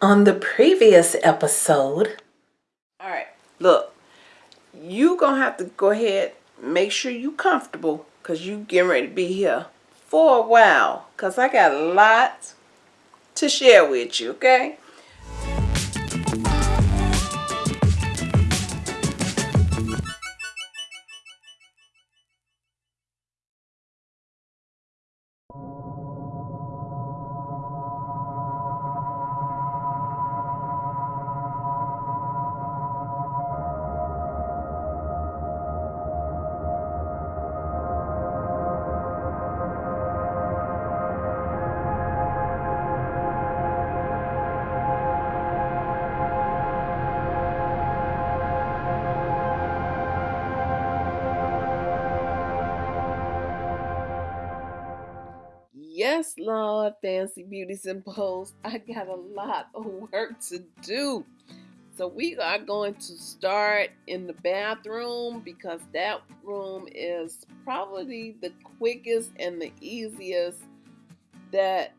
On the previous episode, All right, look, you gonna have to go ahead, make sure you comfortable, cause you getting ready to be here for a while, cause I got a lot to share with you. Okay. Fancy beauties and. I got a lot of work to do. So we are going to start in the bathroom because that room is probably the quickest and the easiest that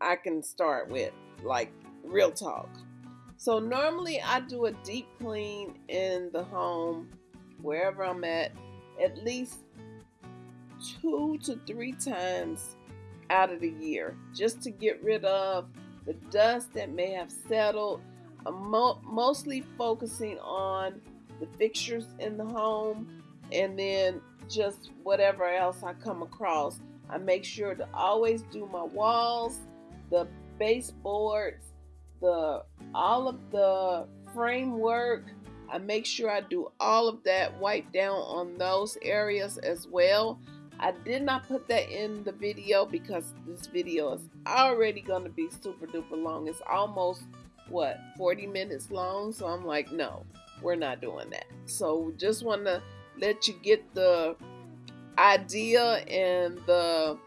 I can start with, like real talk. So normally I do a deep clean in the home, wherever I'm at, at least two to three times out of the year just to get rid of the dust that may have settled. Uh, mo- mostly focusing on the fixtures in the home and then just whatever else I come across. I make sure to always do my walls, the baseboards, the all of the framework. I make sure I do all of that, wipe down on those areas as well. I did not put that in the video because this video is already going to be super duper long. It's almost, what, 40 minutes long? So I'm like, no, we're not doing that. So just want to let you get the idea and the,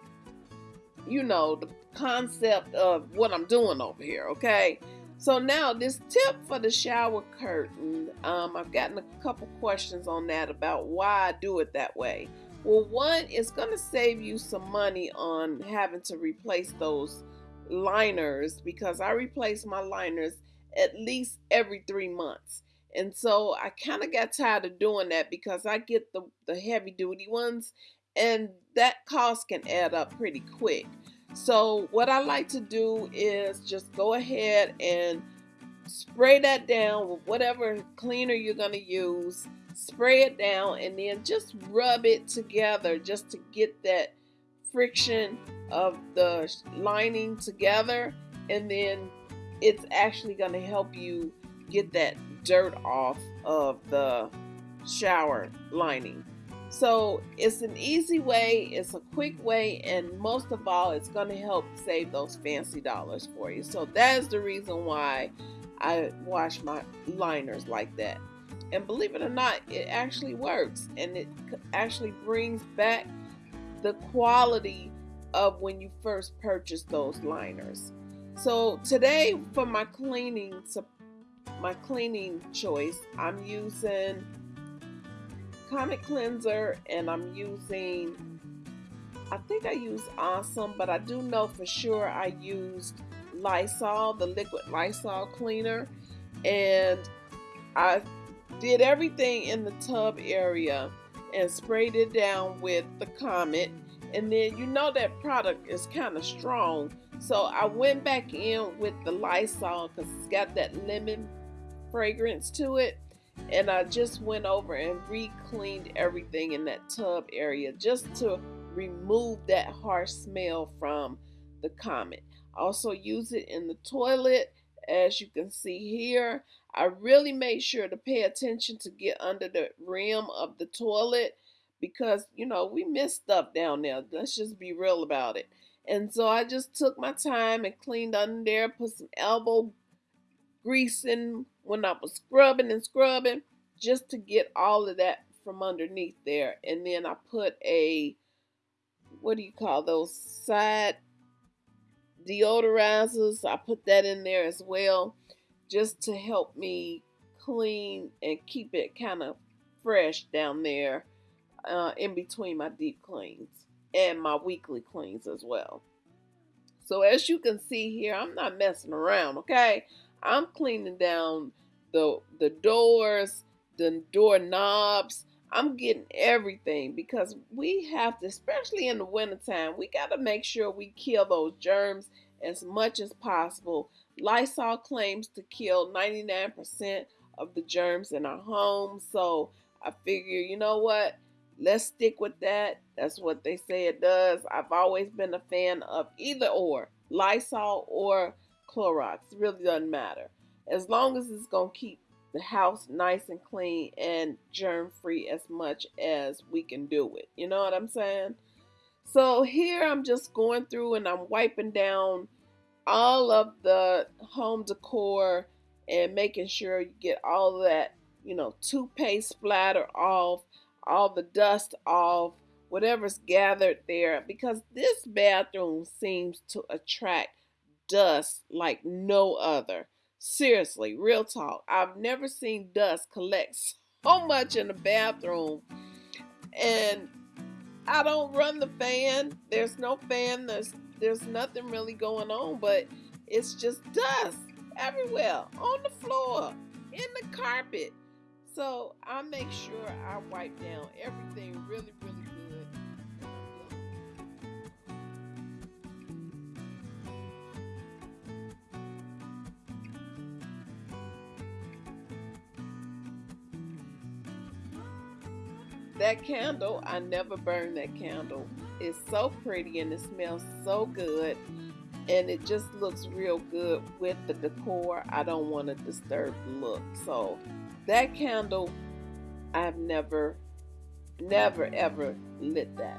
you know, the concept of what I'm doing over here, okay? So now this tip for the shower curtain, um, I've gotten a couple questions on that about why I do it that way. Well, one, it's going to save you some money on having to replace those liners because I replace my liners at least every three months. And so I kind of got tired of doing that because I get the, the heavy duty ones and that cost can add up pretty quick. So what I like to do is just go ahead and spray that down with whatever cleaner you're going to use spray it down and then just rub it together just to get that friction of the lining together. And then it's actually going to help you get that dirt off of the shower lining. So it's an easy way it's a quick way and most of all it's going to help save those fancy dollars for you. So that is the reason why I wash my liners like that and believe it or not, it actually works and it actually brings back the quality of when you first purchased those liners. So today for my cleaning my cleaning choice, I'm using Comet Cleanser and I'm using I think I use Awesome, but I do know for sure I used Lysol, the liquid Lysol cleaner, and I did everything in the tub area and sprayed it down with the Comet. And then you know that product is kind of strong. So I went back in with the Lysol because it's got that lemon fragrance to it. And I just went over and re-cleaned everything in that tub area just to remove that harsh smell from the Comet. Also use it in the toilet as you can see here. I really made sure to pay attention to get under the rim of the toilet because, you know, we miss stuff down there. Let's just be real about it. And so I just took my time and cleaned under there, put some elbow grease in when I was scrubbing and scrubbing just to get all of that from underneath there. And then I put a, what do you call those, side deodorizers. I put that in there as well just to help me clean and keep it kind of fresh down there uh, in between my deep cleans and my weekly cleans as well. So as you can see here, I'm not messing around, okay? I'm cleaning down the the doors, the door knobs. I'm getting everything because we have to, especially in the wintertime, we got to make sure we kill those germs as much as possible. Lysol claims to kill 99% of the germs in our home. So I figure, you know what? Let's stick with that. That's what they say it does. I've always been a fan of either or Lysol or Clorox. It really doesn't matter. As long as it's going to keep the house nice and clean and germ free as much as we can do it. You know what I'm saying? So here I'm just going through and I'm wiping down all of the home decor and making sure you get all that, you know, toothpaste splatter off, all the dust off, whatever's gathered there, because this bathroom seems to attract dust like no other. Seriously, real talk. I've never seen dust collect so much in the bathroom. And I don't run the fan. There's no fan. There's there's nothing really going on, but it's just dust everywhere on the floor, in the carpet. So I make sure I wipe down everything really, really That candle, I never burn that candle. It's so pretty and it smells so good and it just looks real good with the decor. I don't want to disturb the look. So that candle, I've never, never, ever lit that.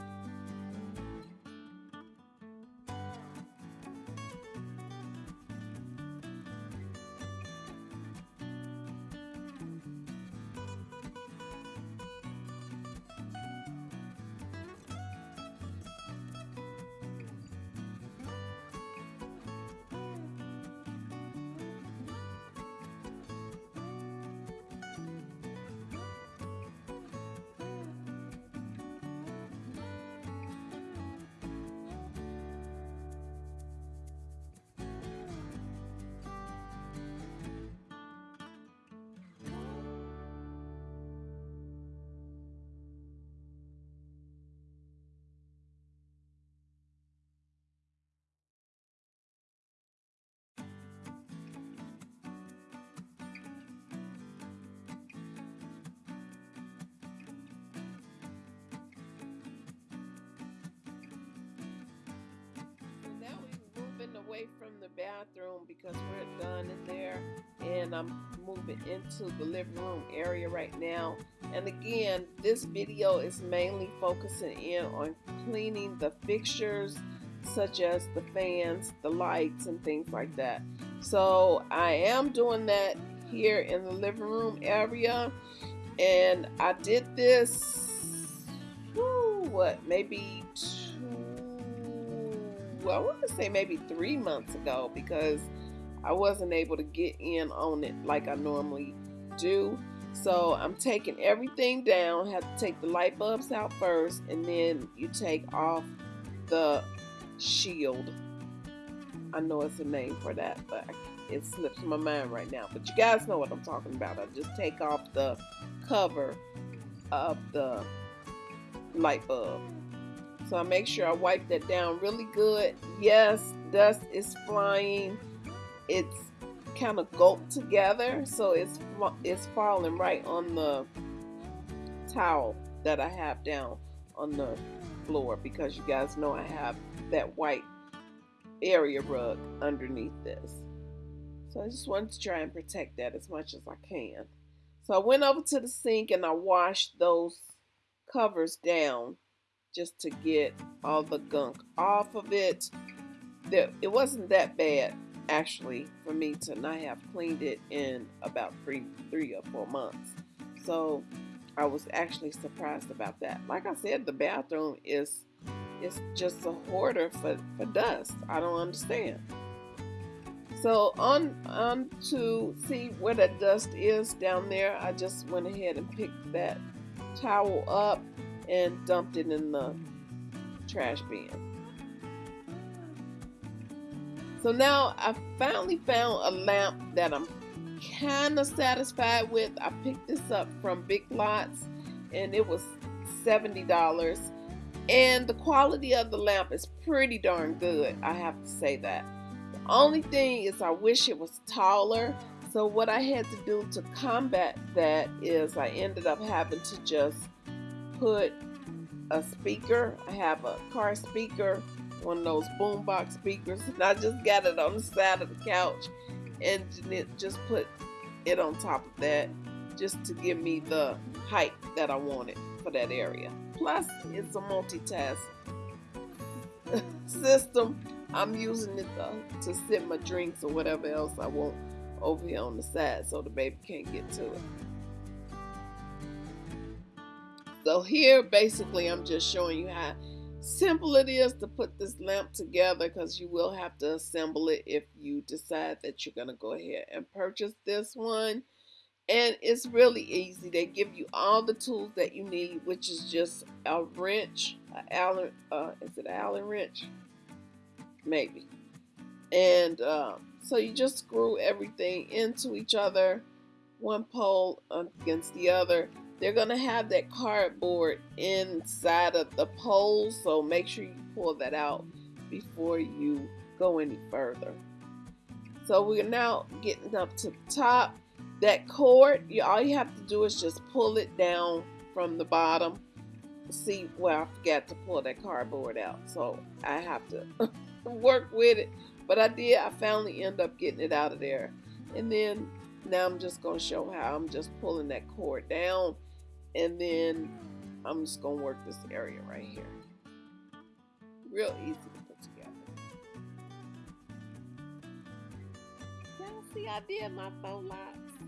Bathroom because we're done in there. And I'm moving into the living room area right now. And again this video is mainly focusing in on cleaning the fixtures such as the fans the lights and things like that. So I am doing that here in the living room area. And I did this whoo, what maybe I want to say maybe three months ago because I wasn't able to get in on it like I normally do. So I'm taking everything down. Have to take the light bulbs out first, and then you take off the shield. I know it's a name for that, but it slips my mind right now. But you guys know what I'm talking about. I just take off the cover of the light bulb. So I make sure I wipe that down really good. Yes, dust is flying. It's kind of gulped together, so it's it's falling right on the towel that I have down on the floor because you guys know I have that white area rug underneath this. So I just wanted to try and protect that as much as I can. So I went over to the sink and I washed those covers down just to get all the gunk off of it. It wasn't that bad actually for me to not have cleaned it in about three three or four months. So I was actually surprised about that. Like I said, the bathroom is is just a hoarder for, for dust. I don't understand. So on on to see where that dust is down there, I just went ahead and picked that towel up and dumped it in the trash bin. So now I finally found a lamp that I'm kind of satisfied with. I picked this up from Big Lots and it was $70. And the quality of the lamp is pretty darn good, I have to say that. The only thing is I wish it was taller. So what I had to do to combat that is I ended up having to just put a speaker. I have a car speaker, one of those boombox speakers, and I just got it on the side of the couch and it just put it on top of that just to give me the height that I wanted for that area. Plus, it's a multitask system. I'm using it uh, to, to sit my drinks or whatever else I want over here on the side so the baby can't get to it. So here, basically, I'm just showing you how simple it is to put this lamp together because you will have to assemble it if you decide that you're going to go ahead and purchase this one. And it's really easy. They give you all the tools that you need, which is just a wrench, a Allen, uh, is it Allen wrench? Maybe. And uh, so you just screw everything into each other, one pole against the other, they're going to have that cardboard inside of the pole, so make sure you pull that out before you go any further. So we're now getting up to the top. That cord, you, all you have to do is just pull it down from the bottom. See where I forgot to pull that cardboard out, so I have to work with it. But I did, I finally end up getting it out of there. And then now I'm just going to show how I'm just pulling that cord down and then I'm just gonna work this area right here. Real easy to put together. Y'all see I did my faux locks.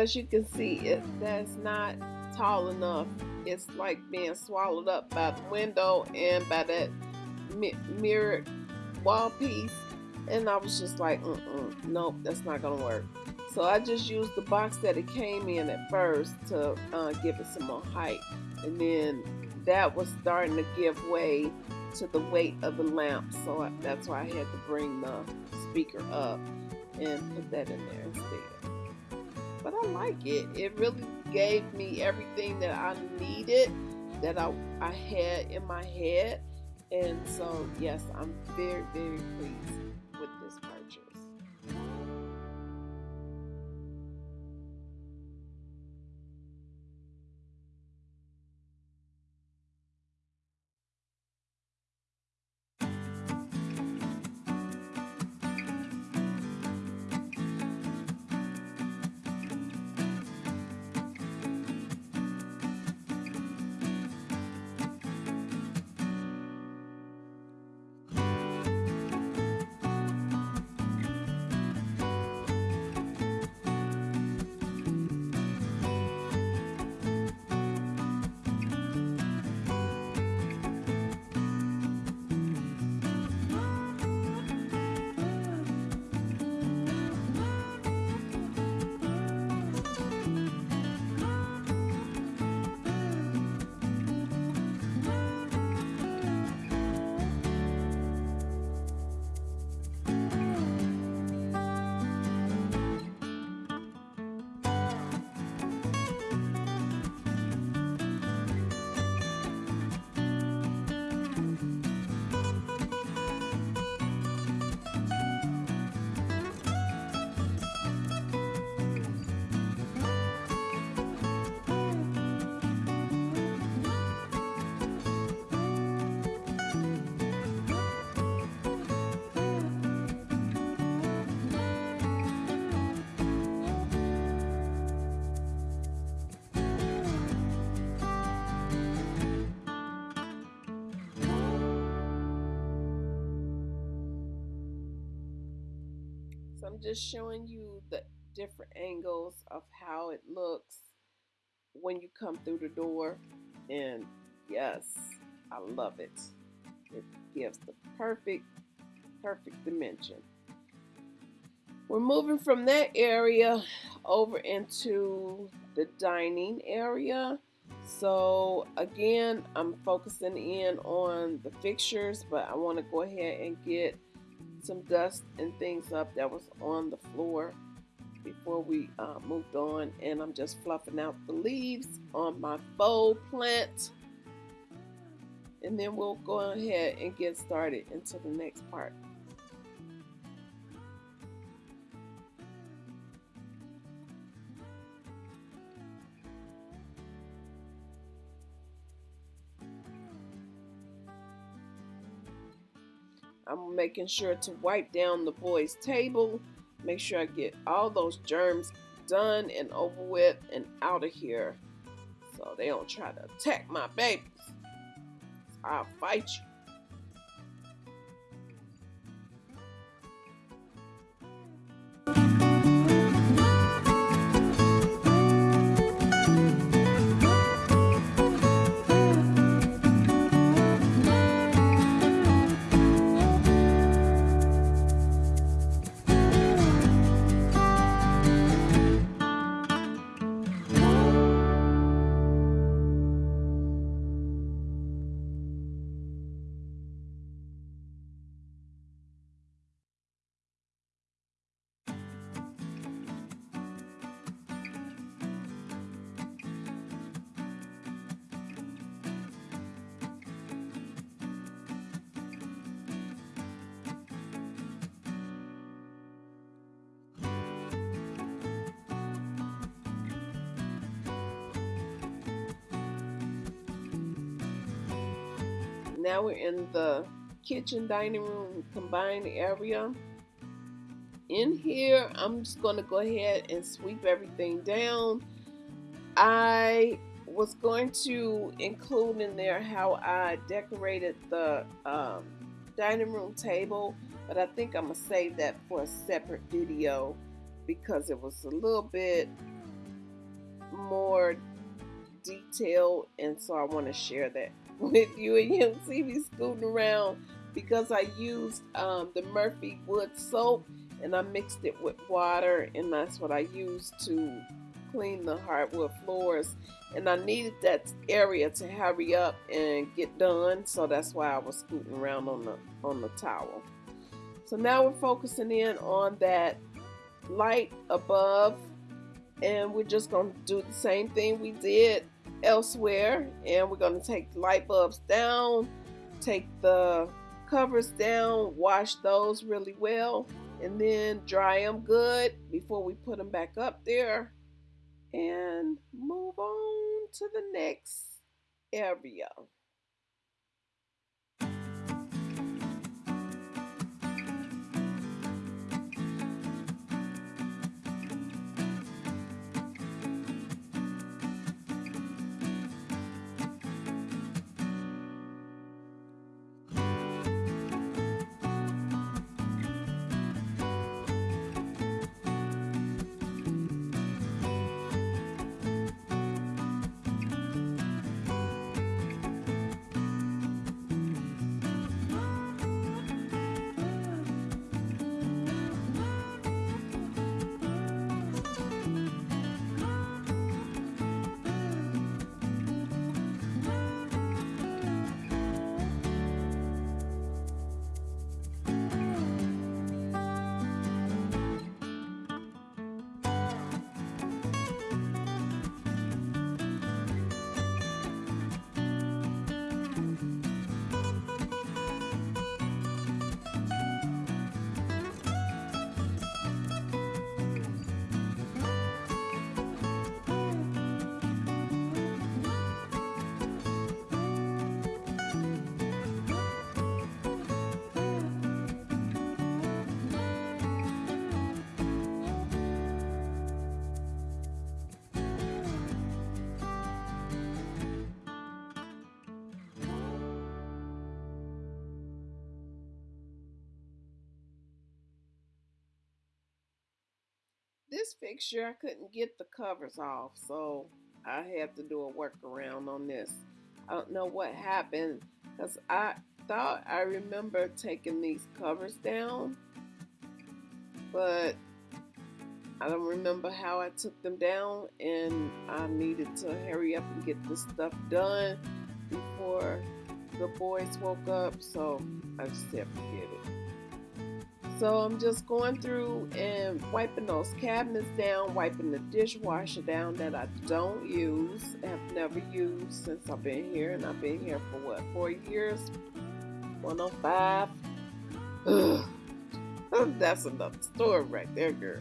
As you can see, it that's not tall enough. It's like being swallowed up by the window and by that mi mirrored wall piece. And I was just like, mm -mm, nope, that's not gonna work. So I just used the box that it came in at first to uh, give it some more height. And then that was starting to give way to the weight of the lamp. So I, that's why I had to bring the speaker up and put that in there instead but I like it. It really gave me everything that I needed that I, I had in my head. And so, yes, I'm very, very pleased. Just showing you the different angles of how it looks when you come through the door. And yes, I love it. It gives the perfect, perfect dimension. We're moving from that area over into the dining area. So again, I'm focusing in on the fixtures, but I want to go ahead and get some dust and things up that was on the floor before we uh, moved on. And I'm just fluffing out the leaves on my faux plant. And then we'll go ahead and get started into the next part. I'm making sure to wipe down the boys' table. Make sure I get all those germs done and over with and out of here. So they don't try to attack my babies. I'll fight you. Now we're in the kitchen dining room combined area. In here, I'm just going to go ahead and sweep everything down. I was going to include in there how I decorated the um, dining room table, but I think I'm to save that for a separate video because it was a little bit more detailed and so I want to share that with you and you'll see me scooting around because I used um, the Murphy wood soap and I mixed it with water and that's what I used to clean the hardwood floors. And I needed that area to hurry up and get done so that's why I was scooting around on the on the towel. So now we're focusing in on that light above and we're just to do the same thing we did elsewhere and we're going to take light bulbs down take the covers down wash those really well and then dry them good before we put them back up there and move on to the next area this fixture, I couldn't get the covers off, so I had to do a workaround on this. I don't know what happened because I thought I remember taking these covers down, but I don't remember how I took them down, and I needed to hurry up and get this stuff done before the boys woke up, so I just said forget it. So I'm just going through and wiping those cabinets down, wiping the dishwasher down that I don't use, have never used since I've been here, and I've been here for what, four years? 105. Ugh. That's another story right there, girl.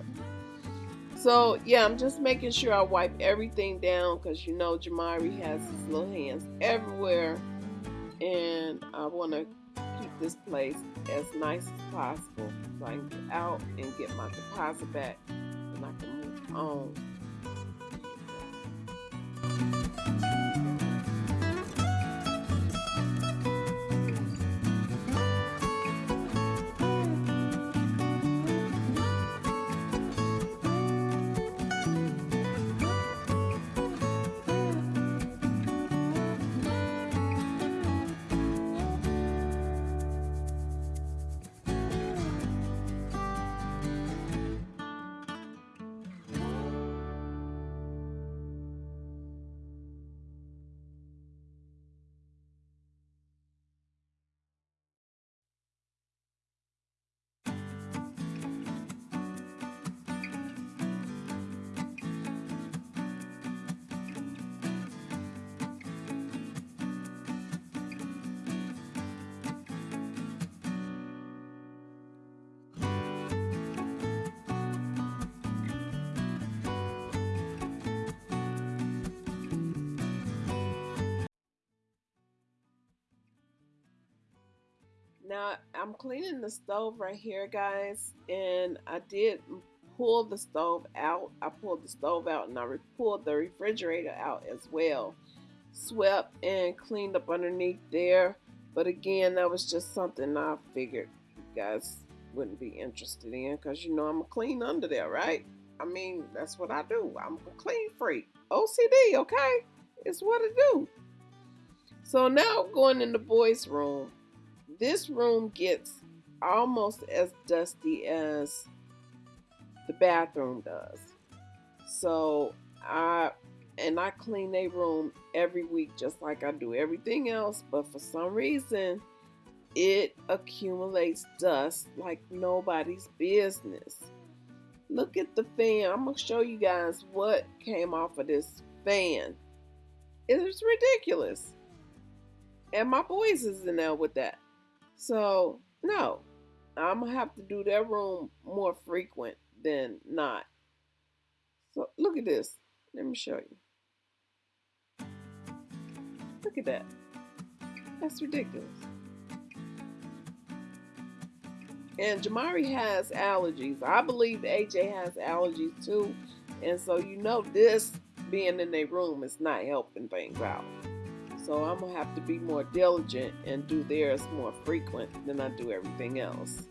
So yeah, I'm just making sure I wipe everything down because you know Jamari has his little hands everywhere, and I want to this place as nice as possible so I can get out and get my deposit back and I can move on. Now I'm cleaning the stove right here, guys, and I did pull the stove out. I pulled the stove out and I pulled the refrigerator out as well. Swept and cleaned up underneath there. But again, that was just something I figured you guys wouldn't be interested in because you know I'm a clean under there, right? I mean, that's what I do. I'm a clean freak. OCD, okay? It's what I do. So now going in the boys' room this room gets almost as dusty as the bathroom does. So I and I clean a room every week just like I do everything else, but for some reason it accumulates dust like nobody's business. Look at the fan. I'm going to show you guys what came off of this fan. It is ridiculous. And my boys is in there with that. So, no, I'm going to have to do that room more frequent than not. So, look at this. Let me show you. Look at that. That's ridiculous. And Jamari has allergies. I believe AJ has allergies too. And so you know this being in their room is not helping things out. So I'm going to have to be more diligent and do theirs more frequent than I do everything else.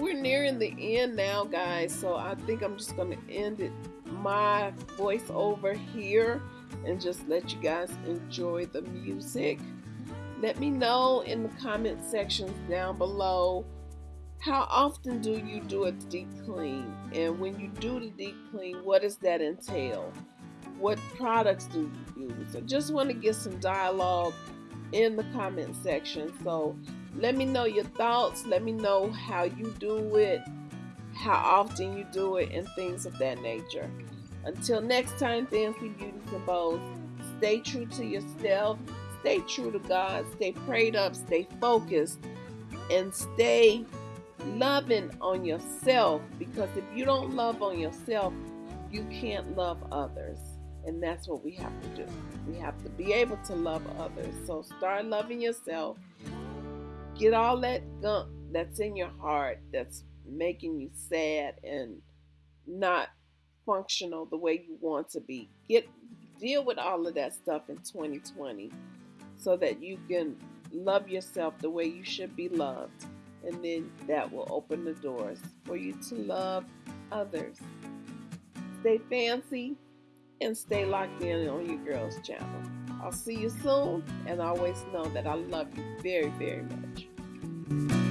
We're nearing the end now, guys, so I think I'm just going to end it my voice over here and just let you guys enjoy the music. Let me know in the comment sections down below how often do you do a deep clean? And when you do the deep clean, what does that entail? What products do you use? I just want to get some dialogue in the comment section. So let me know your thoughts. Let me know how you do it, how often you do it, and things of that nature. Until next time, Fancy Beauties and Bows, stay true to yourself, stay true to God, stay prayed up, stay focused, and stay loving on yourself because if you don't love on yourself, you can't love others. And that's what we have to do. We have to be able to love others. So start loving yourself. Get all that gunk that's in your heart that's making you sad and not functional the way you want to be. Get deal with all of that stuff in 2020 so that you can love yourself the way you should be loved. And then that will open the doors for you to love others. Stay fancy and stay locked in on your girls' channel. I'll see you soon, and always know that I love you very, very much.